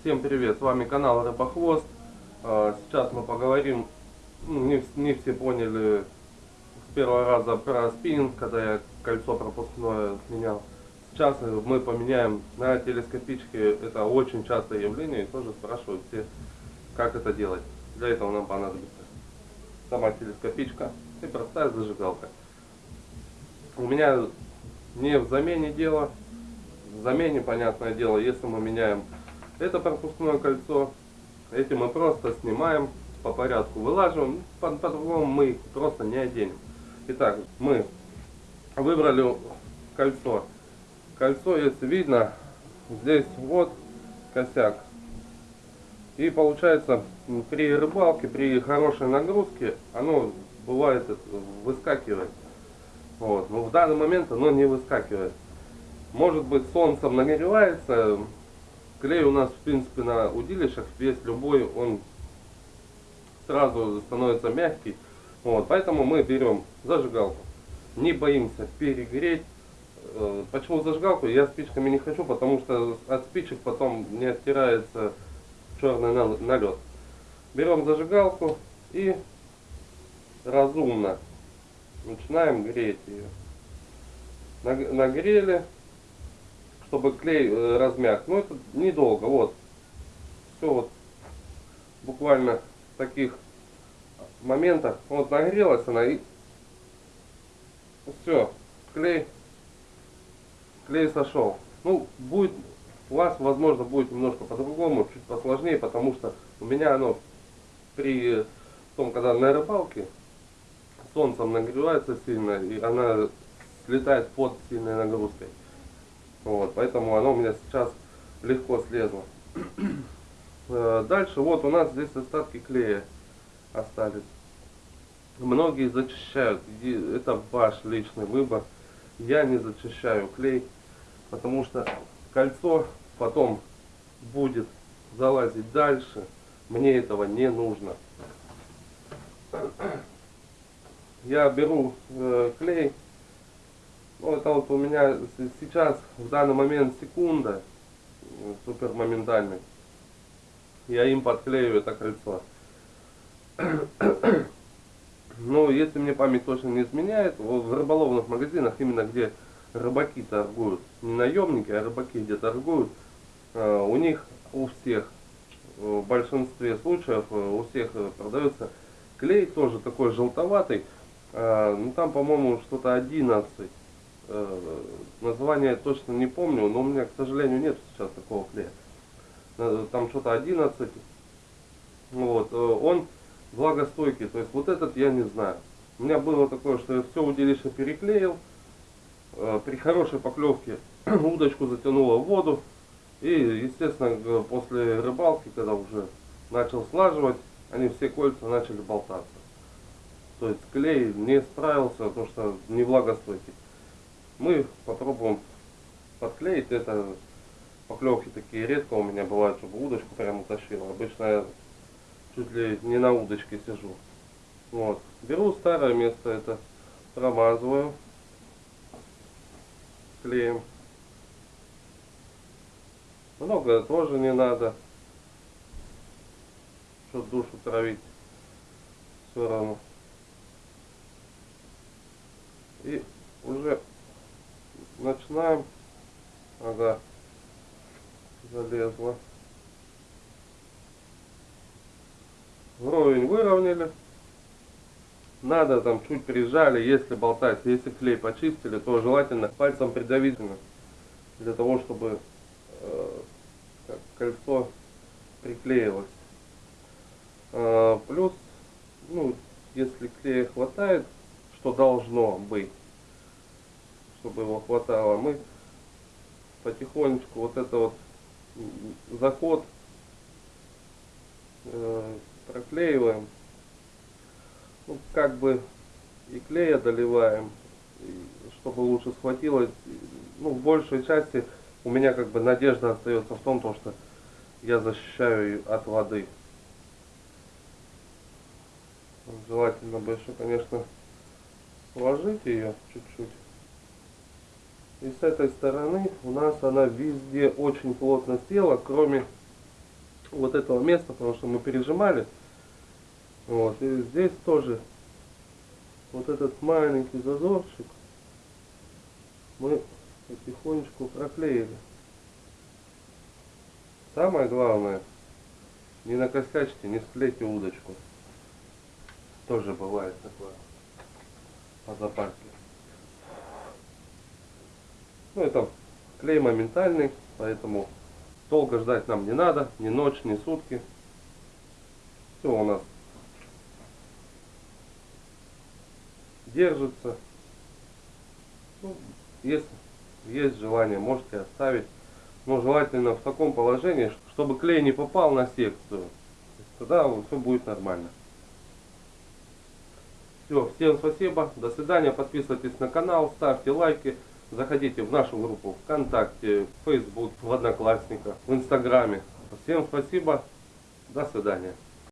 Всем привет, с вами канал Рыбохвост. А, Сейчас мы поговорим, ну, не, вс- не все поняли с первого раза про спиннинг, когда я кольцо пропускное менял. Сейчас мы поменяем на телескопичке, это очень частое явление, и тоже спрашивают все, как это делать. Для этого нам понадобится сама телескопичка и простая зажигалка. У меня не в замене дело, в замене, понятное дело, если мы меняем это пропускное кольцо, эти мы просто снимаем, по порядку вылаживаем, по- по-другому мы их просто не оденем. Итак, мы выбрали кольцо. Кольцо, если видно, здесь вот косяк. И получается, при рыбалке, при хорошей нагрузке, оно бывает выскакивает. Вот. Но в данный момент оно не выскакивает. Может быть солнцем нагревается. Клей у нас в принципе на удилищах весь любой, он сразу становится мягкий. Вот. Поэтому мы берем зажигалку. Не боимся перегреть. Э, Почему зажигалку? Я спичками не хочу, потому что от спичек потом не оттирается черный нал- налет. Берем зажигалку и разумно начинаем греть ее. Наг- Нагрели, чтобы клей э, размяк. Но это недолго, вот. Все вот буквально таких моментах. Вот нагрелась она и все, клей, клей сошел. Ну, будет, у вас, возможно, будет немножко по-другому, чуть посложнее, потому что у меня оно при том, когда на рыбалке, солнцем нагревается сильно, и она слетает под сильной нагрузкой. Вот, поэтому оно у меня сейчас легко слезло. Э, Дальше, вот у нас здесь остатки клея остались. Многие зачищают, это ваш личный выбор. Я не зачищаю клей, потому что кольцо потом будет залазить дальше. Мне этого не нужно. Я беру э, клей. Ну, это вот у меня сейчас в данный момент секунда э, супер моментальный. Я им подклею это кольцо. Ну, если мне память точно не изменяет, в рыболовных магазинах, именно где рыбаки торгуют, не наемники, а рыбаки где торгуют, э, у них у всех, э, в большинстве случаев, у всех продается клей тоже такой желтоватый, ну там, по-моему, что-то 11. Э, Название точно не помню, но у меня, к сожалению, нет сейчас такого клея. Э, Там что-то 11. Вот, э, он влагостойкий, то есть вот этот я не знаю. У меня было такое, что я все удилище переклеил, при хорошей поклевке удочку затянуло в воду, и, естественно, после рыбалки, когда уже начал слаживать, они все кольца начали болтаться. То есть клей не справился, потому что не влагостойкий. Мы попробуем подклеить это. Поклевки такие редко у меня бывают, чтобы удочку прямо утащила. Обычно я чуть ли не на удочке сижу. Вот. Беру старое место это, промазываю клеем. Много тоже не надо. Что душу травить. Все равно. И уже начинаем. Ага. Залезла. Вровень выровняли. Надо там чуть прижали, если болтать, если клей почистили, то желательно пальцем придавить для того, чтобы э, кольцо приклеилось. Э, плюс, ну, если клея хватает, что должно быть, чтобы его хватало, мы потихонечку вот это вот заход э, проклеиваем. Ну, как бы и клея доливаем, чтобы лучше схватилось. Ну, в большей части у меня как бы надежда остается в том, то, что я защищаю от воды. Желательно бы еще, конечно, сложить ее чуть-чуть. И с этой стороны у нас она везде очень плотно села, кроме вот этого места, потому что мы пережимали. Вот, и здесь тоже вот этот маленький зазорчик мы потихонечку проклеили. Самое главное, не накосячьте, не склейте удочку. Тоже бывает такое по запарке. Ну это клей моментальный, поэтому долго ждать нам не надо, ни ночь, ни сутки. Все у нас держится. Ну, если есть желание, можете оставить. Но желательно в таком положении, чтобы клей не попал на секцию. Тогда все будет нормально. Все, всем спасибо, до свидания, подписывайтесь на канал, ставьте лайки, заходите в нашу группу ВКонтакте, в Facebook, в Одноклассниках, в Инстаграме. Всем спасибо, до свидания.